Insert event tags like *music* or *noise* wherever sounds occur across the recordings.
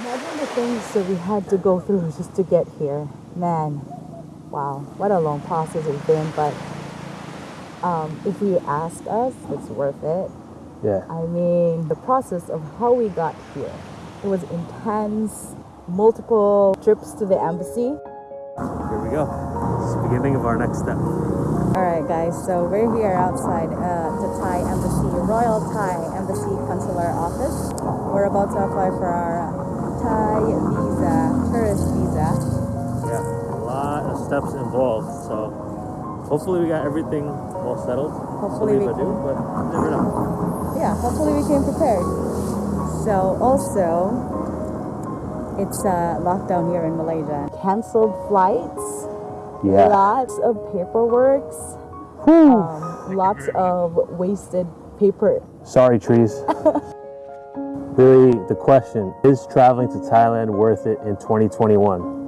Imagine the things that we had to go through just to get here. Man, wow, what a long process it's been. But um, if you ask us, it's worth it. Yeah. I mean, the process of how we got here, it was intense, multiple trips to the embassy. Here we go. It's the beginning of our next step. All right, guys, so we're here outside uh, the Thai Embassy, Royal Thai Embassy Consular Office. We're about to apply for our Thai visa, tourist visa. Yeah. A lot of steps involved. So hopefully we got everything all settled. Hopefully we Believe do, but never know. Yeah, hopefully we came prepared. So also, it's uh, lockdown here in Malaysia. Cancelled flights, Yeah. lots of paperwork, um, lots of wasted paper. Sorry, trees. *laughs* really, the question is traveling to Thailand worth it in 2021?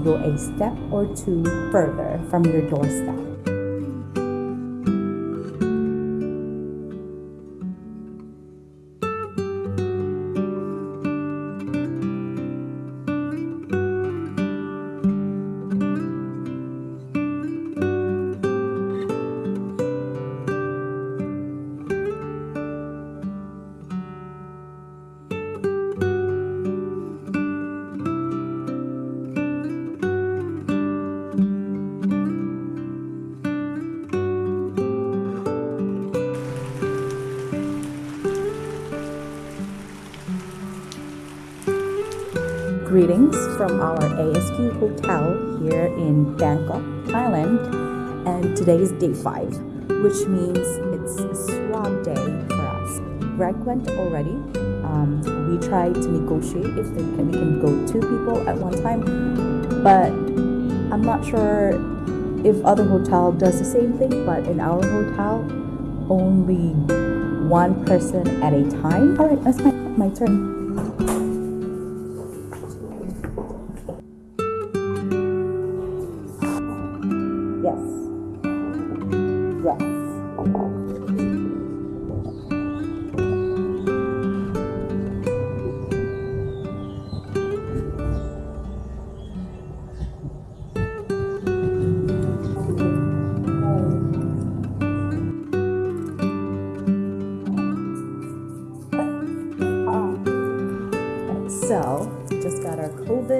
Go a step or two further from your doorstep. Greetings from our ASQ hotel here in Bangkok, Thailand. And today is day five, which means it's a swab day for us. Greg went already. Um, we tried to negotiate if can, we can go two people at one time, but I'm not sure if other hotel does the same thing. But in our hotel, only one person at a time. All right, that's my, my turn.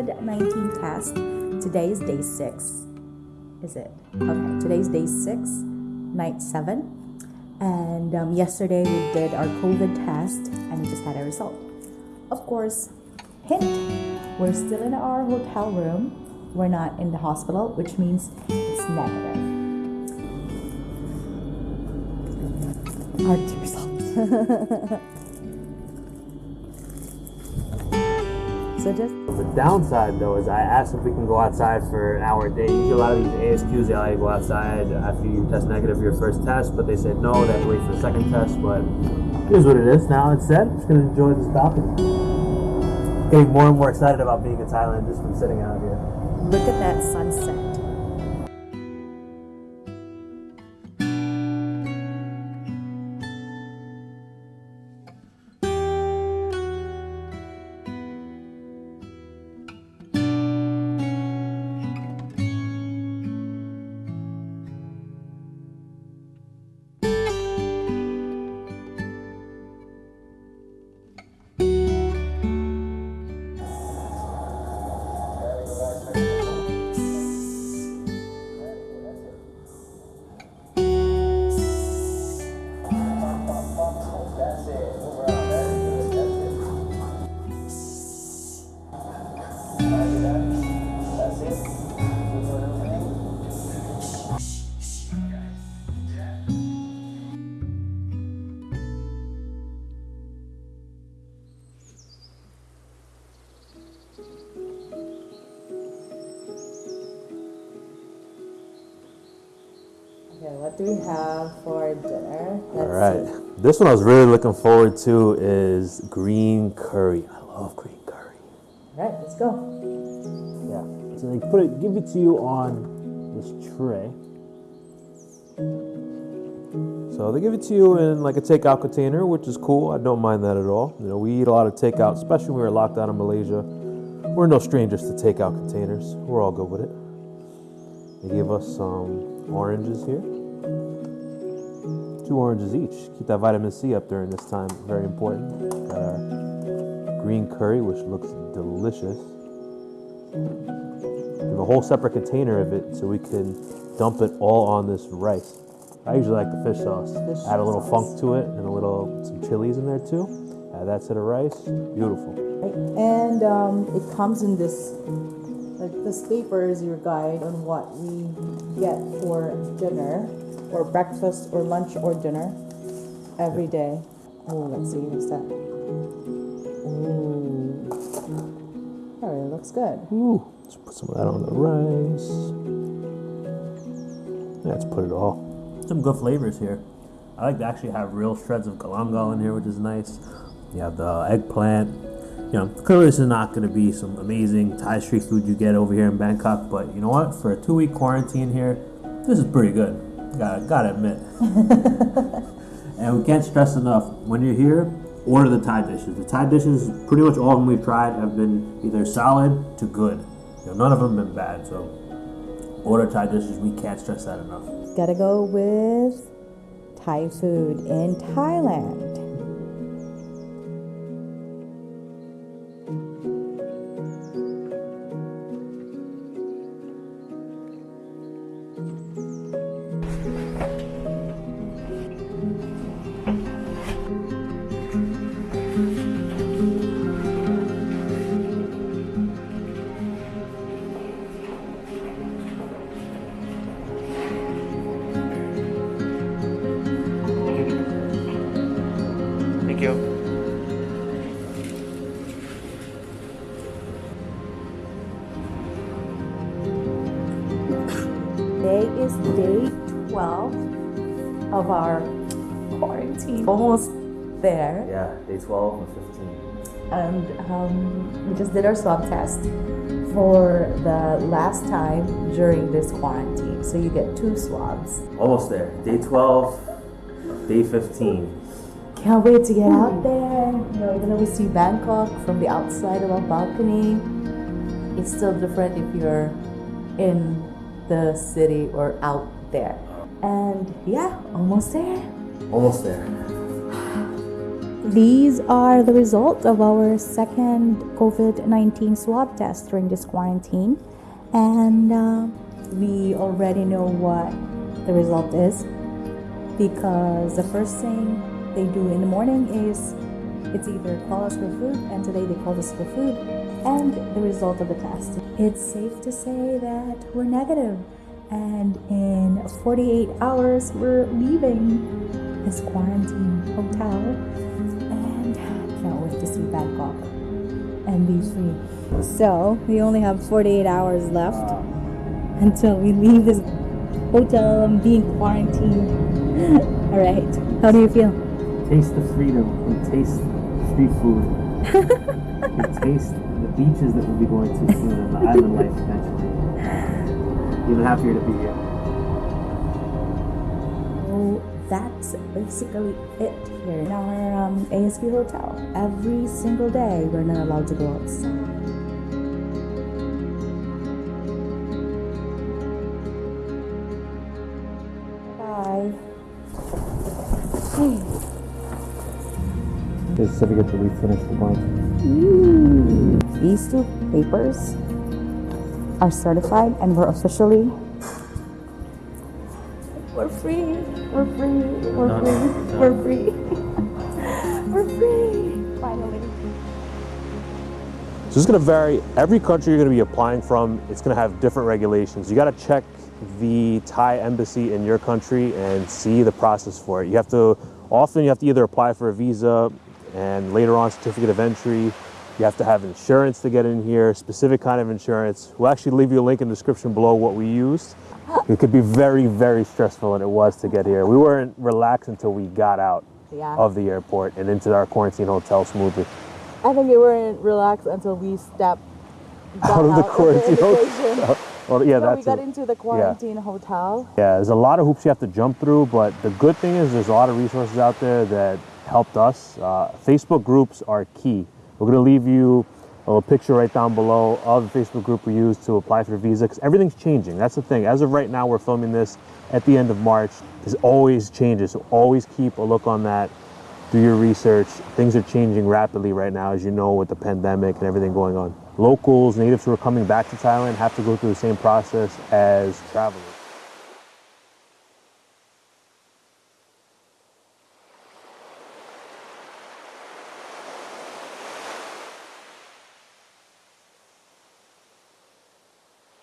COVID 19 test. Today is day six. Is it? Okay, today's day six, night seven. And um, yesterday we did our COVID test and we just had a result. Of course, hint, we're still in our hotel room. We're not in the hospital, which means it's negative. To result. *laughs* so just The downside though is I asked if we can go outside for an hour a day. Usually a lot of these ASQs they allow you to go outside after you test negative for your first test, but they said no, they have to wait for the second test. But here's what it is. Now said. I'm just gonna enjoy this balcony. Getting more and more excited about being in Thailand just from sitting out here. look at that sunset. Do we have for dinner? Let's All right. This one I was really looking forward to is green curry. I love green curry. All right, let's go. Yeah. So they put it, give it to you on this tray. So they give it to you in like a takeout container, which is cool. I don't mind that at all. You know, we eat a lot of takeout, especially when we were locked down in Malaysia. We're no strangers to takeout containers. We're all good with it. They give us some oranges here. Two oranges each. Keep that vitamin C up during this time. Very important. Got our green curry, which looks delicious. We have a whole separate container of it so we can dump it all on this rice. I usually like the fish sauce. Fish Add a little sauce. funk to it and a little some chilies in there too. Add that to the rice. Beautiful. And um, it comes in this, like this paper is your guide on what we get for dinner, or breakfast, or lunch, or dinner every day. Oh, let's see, what's that? Ooh. Oh, it looks good. Ooh, let's put some of that on the rice. Let's put it all. Some good flavors here. I like to actually have real shreds of galangal in here, which is nice. You have the eggplant. You know, clearly this is not going to be some amazing Thai street food you get over here in Bangkok, but you know what? For a two-week quarantine here, this is pretty good. Gotta, gotta admit. *laughs* and we can't stress enough when you're here, order the Thai dishes. The Thai dishes, pretty much all of them we've tried, have been either solid to good. You know, none of them have been bad. So, order Thai dishes. We can't stress that enough. Gotta go with Thai food in Thailand. Today is day 12 of our quarantine. Almost there. Yeah, day 12 and 15. And um, we just did our swab test for the last time during this quarantine. So you get two swabs. Almost there. Day 12, day 15. Can't wait to get out there. You know, even though we see Bangkok from the outside of our balcony, it's still different if you're in the city or out there. And yeah, almost there. Almost there. These are the results of our second COVID 19 swab test during this quarantine. And uh, we already know what the result is because the first thing they do in the morning is it's either call us for food, and today they called us for food, and the result of the test. It's safe to say that we're negative, and in 48 hours, we're leaving this quarantine hotel, and can't wait to see Bangkok and be free. So, we only have 48 hours left until we leave this hotel and being quarantined. *laughs* All right, how do you feel? Taste the freedom and taste free food. *laughs* taste beaches that we'll be going to soon and the *laughs* island life eventually. Even happier to be here. So that's basically it here in our um, ASQ hotel. Every single day, we're not allowed to go outside. Bye. The certificate that we finished the quarantine. These two papers are certified and we're officially we're free. We're free. We're No, free. no, no. We're free. *laughs* we're free. Finally. So this is going to vary. Every country you're going to be applying from, it's going to have different regulations. You got to check the Thai embassy in your country and see the process for it. You have to often you have to either apply for a visa and later on certificate of entry. You have to have insurance to get in here, specific kind of insurance. We'll actually leave you a link in the description below what we used. It could be very, very stressful, and it was to get here. We weren't relaxed until we got out Yeah. of the airport and into our quarantine hotel smoothly. I think we weren't relaxed until we stepped Out of the quarantine hotel. *laughs* Well, yeah, So that's we got it. into the quarantine hotel. Yeah, there's a lot of hoops you have to jump through, but the good thing is there's a lot of resources out there that helped us. Uh, Facebook groups are key. We're gonna leave you a picture right down below of the Facebook group we use to apply for visa because everything's changing. That's the thing. As of right now, we're filming this at the end of March. There's always changes, so always keep a look on that. Do your research. Things are changing rapidly right now, as you know, with the pandemic and everything going on. Locals, natives who are coming back to Thailand have to go through the same process as travelers.